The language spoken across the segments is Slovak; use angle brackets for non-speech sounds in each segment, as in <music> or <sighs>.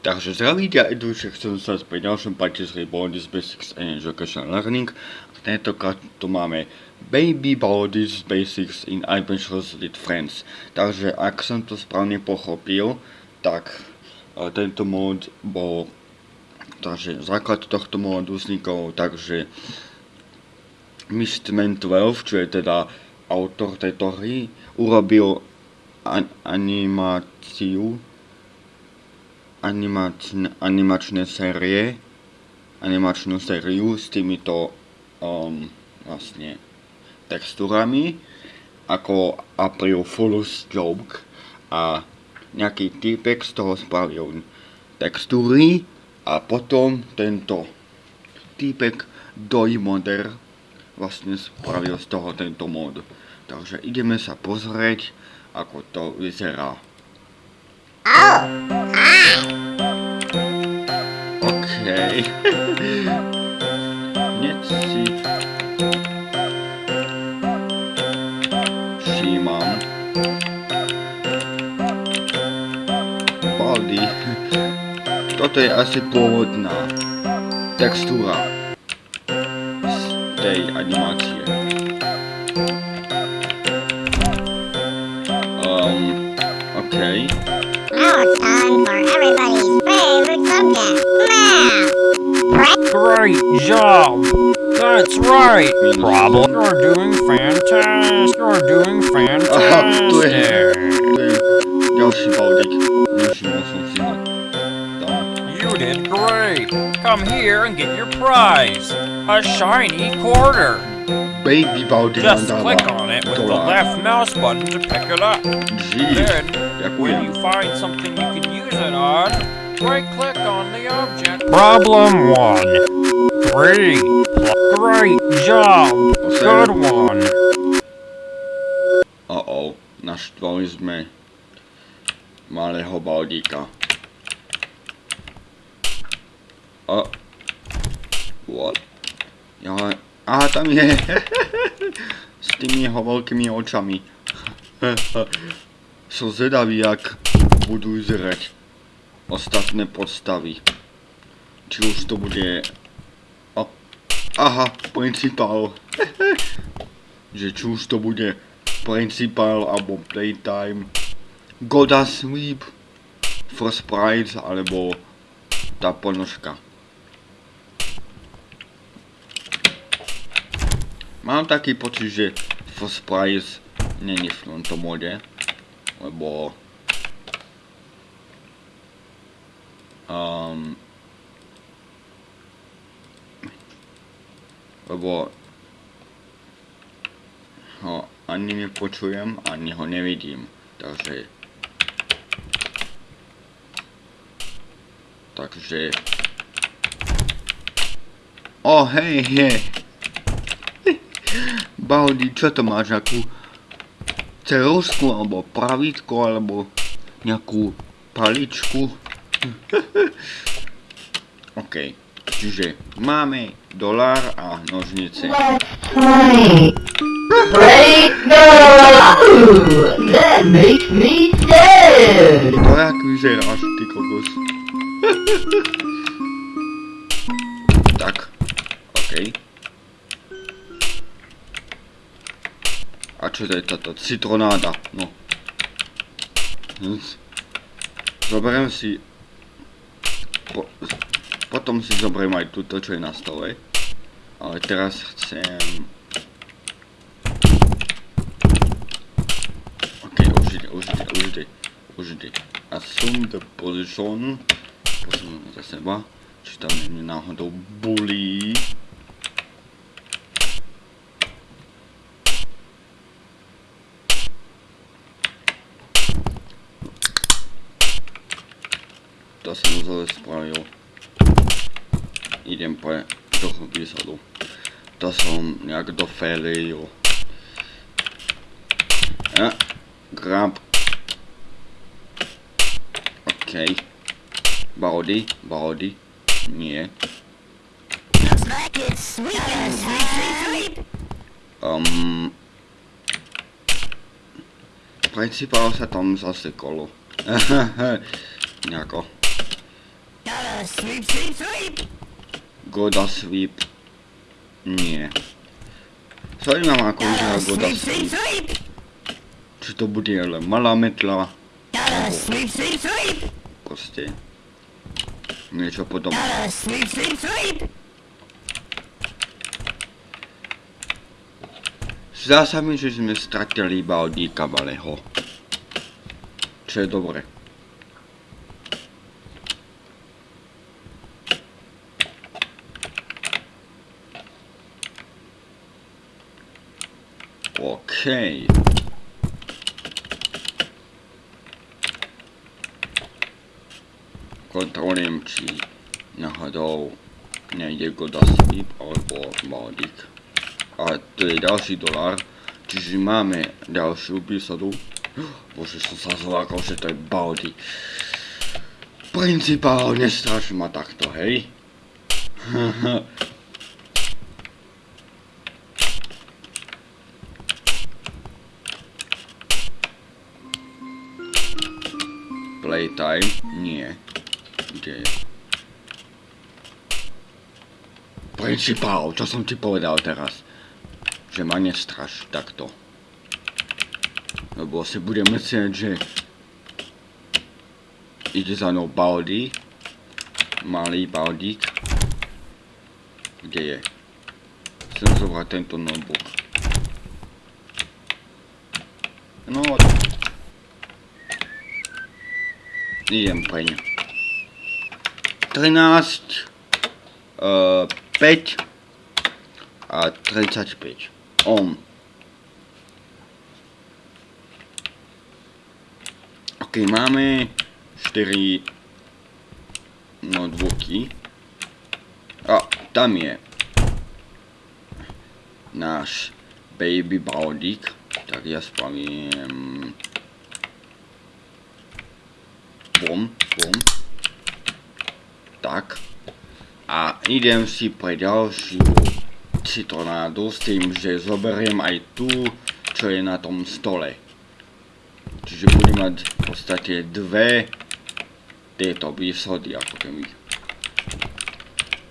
Takže zdravíte a že chcem sa pri ďalšom parte z Bodies Basics and Education Learning. Tentokrát tu máme Baby Bodies Basics in Adventures with Friends. Takže ak som to správne pochopil, tak e, tento mod bol takže základ tohto modu vznikol takže Mistman 12, čo je teda autor tejto hry, urobil an animáciu animačn animačné série animačnú sériu s týmito um, vlastne textúrami ako April Fool's Joke a nejaký typek z toho spravil textúry a potom tento typek Doimoder vlastne spravil z toho tento mod. Takže ideme sa pozrieť, ako to vyzerá. OK. <laughs> Hneď si všímam. Baldy. Toto je asi pôvodná textúra z tej animácie. Um, OK. Now it's time for everybody's favorite subject, math. Great job! That's right! Problem. You're doing fantastic! You're doing Aha, tu je, fantastic! tu ďalší baldík. Nevšimol som si ho. Tam. You did great! Come here and get your prize! A shiny quarter! Baby baldík nám Just dáva click on it with the dolár. left mouse button to pick it up. Jeez, Then, when you find something you can use it on, right click on the object. Problem one. Three. Great job. Good one. Uh-oh, naštvali sme malého baldíka. A... What? Ja, aha, tam je. <laughs> S tými jeho veľkými očami. <laughs> Som zvedavý, jak budú vyzerať ostatné postavy. Či už to bude... Aha, principál. <laughs> že či už to bude Principal alebo Playtime, Goda Sweep, First Prize alebo tá ponožka. Mám taký pocit, že First Prize není v tomto mode, lebo um, lebo ho ani nepočujem, ani ho nevidím. Takže... Takže... O, hej, hej. Baldi, čo to máš, nejakú cerusku, alebo pravítko, alebo nejakú paličku? <laughs> OK, čiže máme dolár a nožnice. Break no! That makes me sad! To jak vyzeráš, ty kokos. <laughs> A čo to je toto? Citronáda, no. Hm. Zoberiem si... Po, potom si zoberiem aj túto, čo je na stole. Ale teraz chcem... OK, užite, užite, užite, užite. Assume the position. Posuniem za seba. Či tam nie náhodou bulí. To som zle spravil. Idem pre toho výsadu. To som nejak dofélil. Ja, grab. OK. Body, body. Nie. Um, principál sa tam zasekolo. <laughs> Nejako. Goda Sweep. Nie. Zaujímam ako vyzerá Goda Sweep. Či to bude len malá metla. Alebo proste. Niečo podobné. Zdá sa mi, že sme stratili iba od Díka Valeho. Čo je dobre. OK. Kontrolujem, či náhodou nejde Goda Sweep alebo Baldik. A to je ďalší dolár, čiže máme ďalšiu výsadu. Bože, som sa zlákal, že to je Baldi. Principál, nestraš ma takto, hej? <laughs> Playtime? Nie. Kde je? Principál, čo som ti povedal teraz? Že ma nestraš takto. Lebo si budem myslieť, že ide za mnou Baldi. Malý Baldík. Kde je? Chcem zobrať tento notebook. No, idem preň. 13, uh, 5 a 35. Om. Ok, máme 4 notebooky. A tam je náš baby Baldík. Tak ja spravím bom, bom. Tak. A idem si pre ďalšiu citronádu s tým, že zoberiem aj tú, čo je na tom stole. Čiže budem mať v podstate dve tieto výsody, ako keby.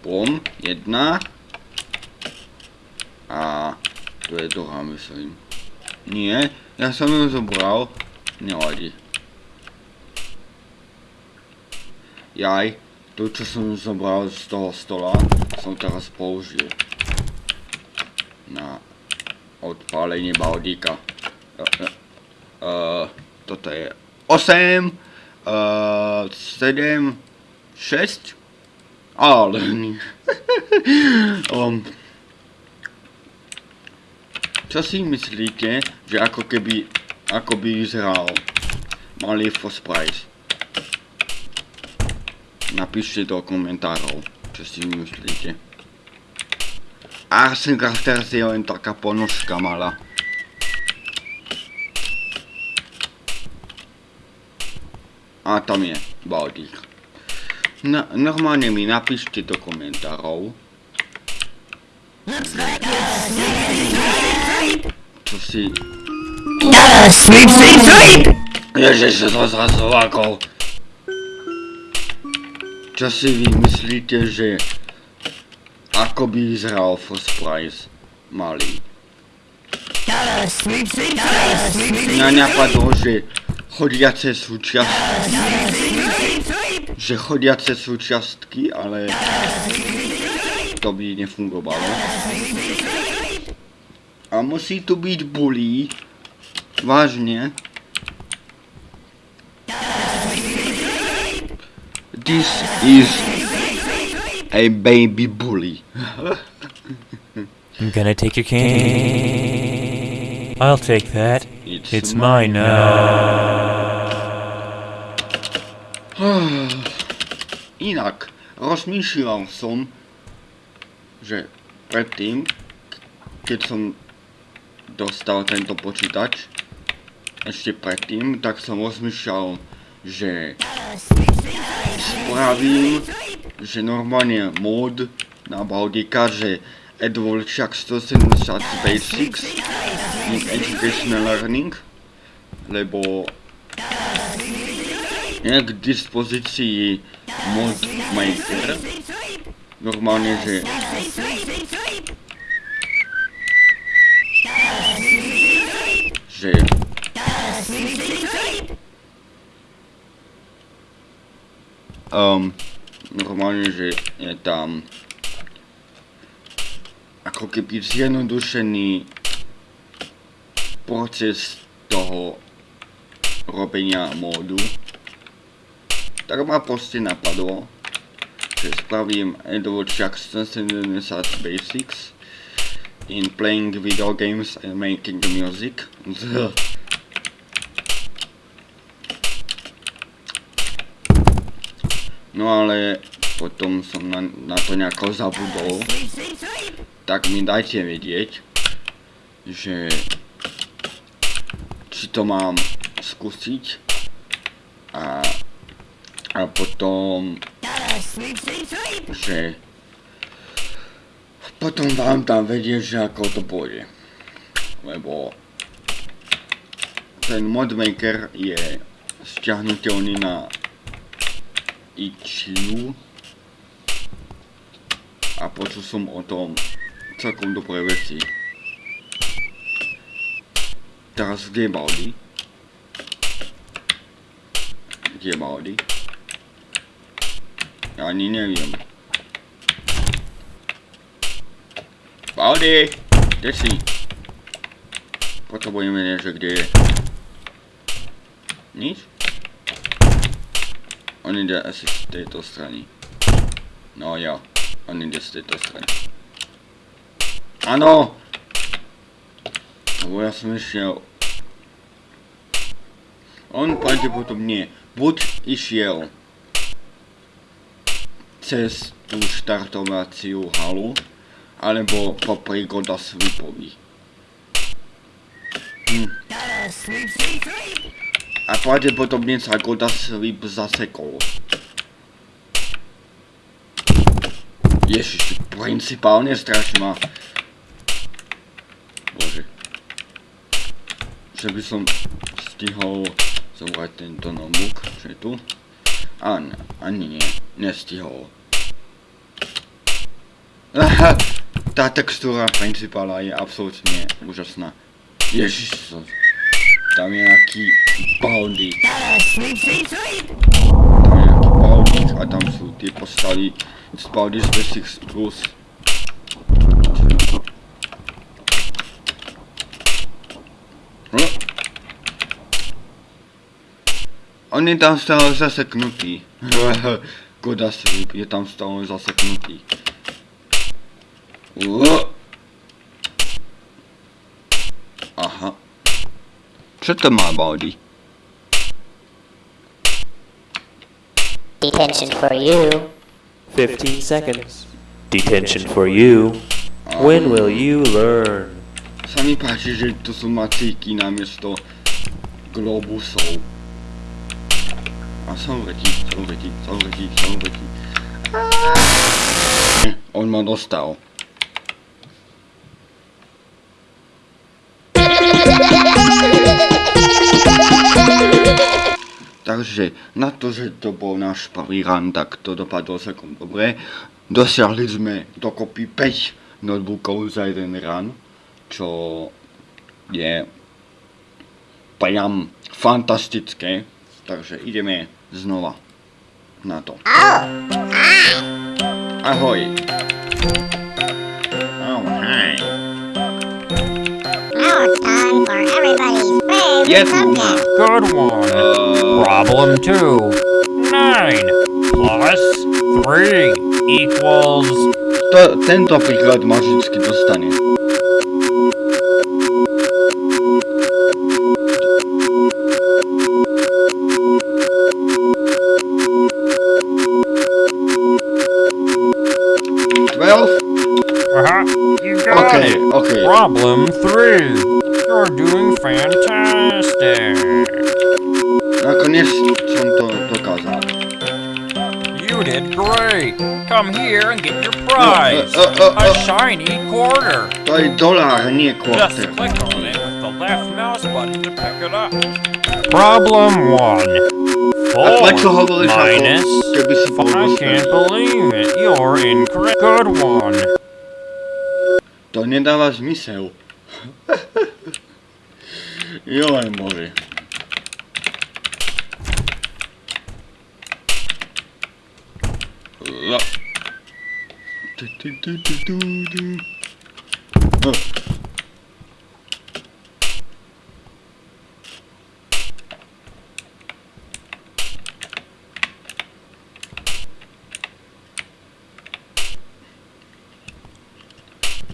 Bom, jedna. A to je druhá, myslím. Nie, ja som ju zobral. Nevadí. Jaj, to čo som zobral z toho stola, som teraz použil. Na odpálenie baldíka. Uh, toto je 8, uh, 7, 6, ale <laughs> um, čo si myslíte, že ako keby, ako by vyzeral malý Foss Price? Napíšte do komentárov, čo si myslíte. Arsen Crafters je len taká ponožka malá. A tam je Baldík. No, normálne mi napíšte do komentárov. Čo si... Sleep, sleep, sleep! Ježiš, som sa zlákol. Čo si vy myslíte, že ako by vyzeral First Price malý? Mňa napadlo, že chodiace súčiastky, že chodiace súčiastky, ale to by nefungovalo. A musí tu byť bully, vážne. This is a baby bully. I'm gonna take your candy. I'll take that. It's, It's mine now. <sighs> Inak, rozmýšľal som, že predtým, keď som dostal tento počítač, ešte predtým, tak som rozmýšľal, že spravím, že normálne mod na Baldika, že AdWorld 170 Basics in Educational Learning, lebo je k dispozícii mod maker. Normálne, že že um, normálne, že je tam ako keby zjednodušený proces toho robenia módu. Tak ma proste napadlo, že spravím Edward Jackson 70 Basics in playing video games and making music. No ale potom som na, na to nejako zabudol. Tak mi dajte vedieť, že či to mám skúsiť a, a potom že potom vám tam vedieť, že ako to pôjde. Lebo ten modmaker je stiahnutelný na itch.io a počul som o tom celkom dobré veci. Teraz kde je Baldi? Kde je Baldi? Ja ani neviem. Baldi! Kde si? Potrebujeme že kde je. Nič? On ide asi z tejto strany. No jo, on ide z tejto strany. Áno! Lebo ja som išiel... On pravdepodobne buď išiel cez tú štartovaciu halu, alebo popri Goda Sweepovi. Hm. A pravdepodobne sa Goda Sweep zasekol. Ježiš, principálne strašne ma... Bože. Že by som stihol zobrať tento notebook, čo je tu. Ani, ani nie, nestihol. Aha, tá textúra principála je absolútne úžasná. Ježiš, tam je nejaký baldy. Tam je nejaký baldy a tam sú tie postavy z Baldi's Basics Plus. On je tam stále zaseknutý. Goda Sleep je tam stále zaseknutý. Aha. Co to má Baldi? Detention for you. 15 seconds. Detention for you. When will you learn? Sa mi páči, že tu sú macíky namiesto globusov. A som letí, som letí, som letí, som letí. On ma dostal. Takže na to, že to bol náš prvý run, tak to dopadlo celkom dobre. Dosiahli sme dokopy 5 notebookov za jeden run, čo je priam fantastické. Takže ideme znova na to. Ahoj. Oh, hi. Now it's time for everybody's favorite Yes, subject. Good one. Problem two. Nine plus three equals. To, tento príklad ma vždycky dostane. Nakoniec som to dokázal. You did great. Come here and get your prize. Uh, uh, uh, A shiny quarter. To je dolár, nie Just kvarter. click on it with the left mouse button to pick it up. Problem one. Ako, minus I can't believe it. You're incorrect. Good one. To nedáva zmysel. <laughs> Joj, bože. Tu, tu, tu, tu, tu, tu. Oh.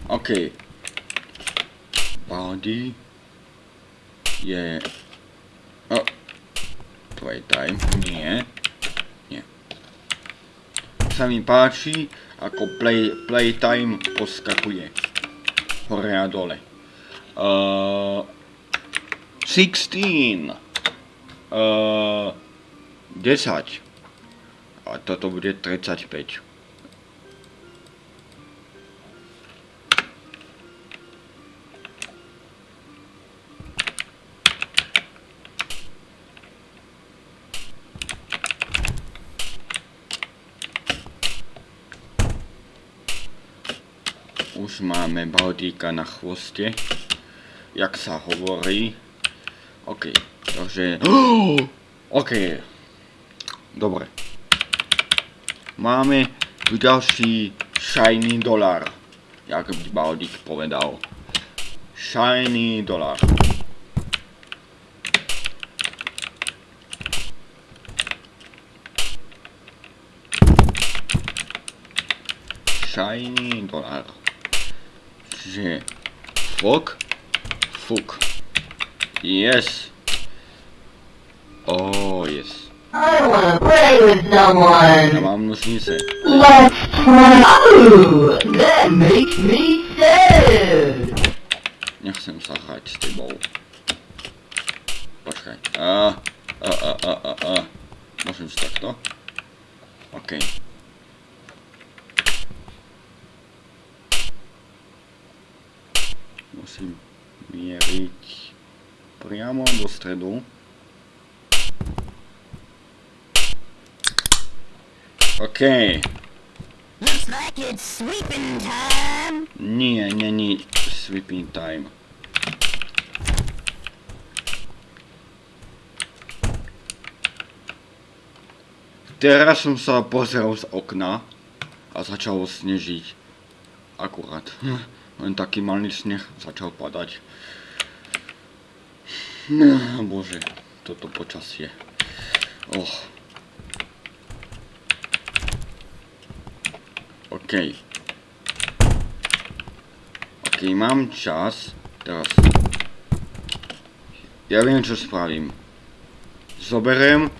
OK. Body je... O, playtime, nie. Sa mi páči, ako play, playtime poskakuje. Hore a dole. Uh, 16. Uh, 10. A toto bude 35. máme baldíka na chvoste. Jak sa hovorí. OK, takže... <gasps> OK. Dobre. Máme tu ďalší shiny dolár. Jak by baldík povedal. Shiny dolár. Shiny dolár. Čiže fok, fuk. Yes. Oh, yes. I wanna play with someone. Ja mám nožnice. Let's play. That makes me sad. Nechcem sa hrať s tebou. Počkaj. A, a, a, a, a, a. Môžem si takto? OK. Musím mieriť priamo do stredu. OK. Looks like it's sweeping time. Nie, není sweeping time. Teraz som sa pozrel z okna a začalo snežiť. Akurát. <laughs> Len taký malý sneh začal padať. No, bože, toto počasie. Och. OK. OK, mám čas. Teraz. Ja viem, čo spravím. Zoberiem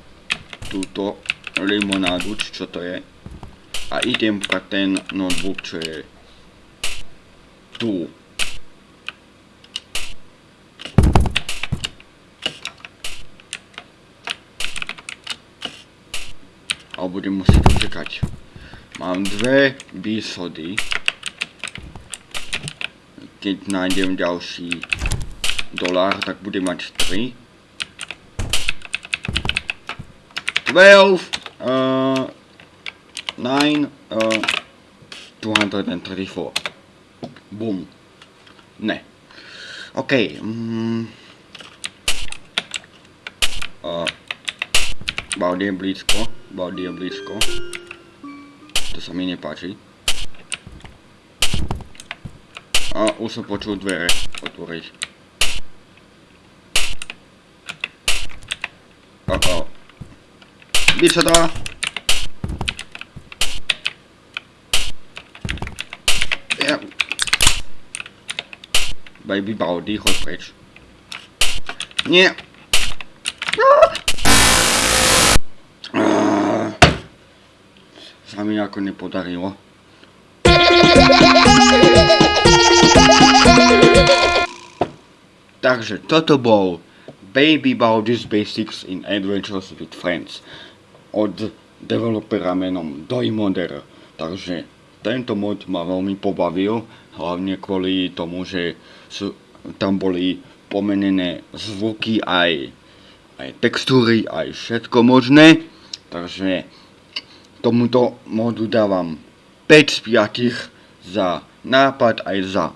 túto limonádu, čo to je. A idem pre ten notebook, čo je tu. A budem musieť čakať. Mám dve výsody. Keď nájdem ďalší dolár, tak budem mať 3. 12, uh, 9, uh, 234. Boom. Ne. OK. Mm. Uh, Baudy je blízko. Baudy je blízko. To sa mi nepáči. A už som počul dvere otvoriť. Uh-oh. Byť sa dá. Ja. Baby Baudy, choď preč. Nie. Sa mi ako nepodarilo. Takže toto bol Baby Baudy's Basics in Adventures with Friends od developera menom Doimoder. Takže tento mod ma veľmi pobavil, hlavne kvôli tomu, že sú, tam boli pomenené zvuky aj, aj textúry, aj všetko možné. Takže tomuto modu dávam 5 z 5 za nápad aj za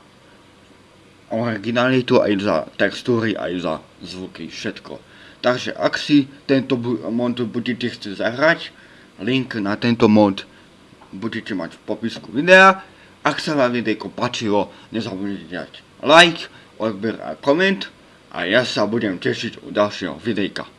originalitu, aj za textúry, aj za zvuky, všetko. Takže ak si tento mod budete chcieť zahrať, link na tento mod budete mať v popisku videa. Ak sa vám videjko páčilo, nezabudnite dať like, odber a koment a ja sa budem tešiť u ďalšieho videjka.